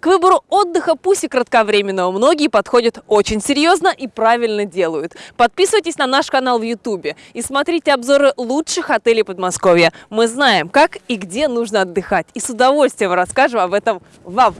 К выбору отдыха, пусть и кратковременного, многие подходят очень серьезно и правильно делают. Подписывайтесь на наш канал в YouTube и смотрите обзоры лучших отелей Подмосковья. Мы знаем, как и где нужно отдыхать. И с удовольствием расскажем об этом вам.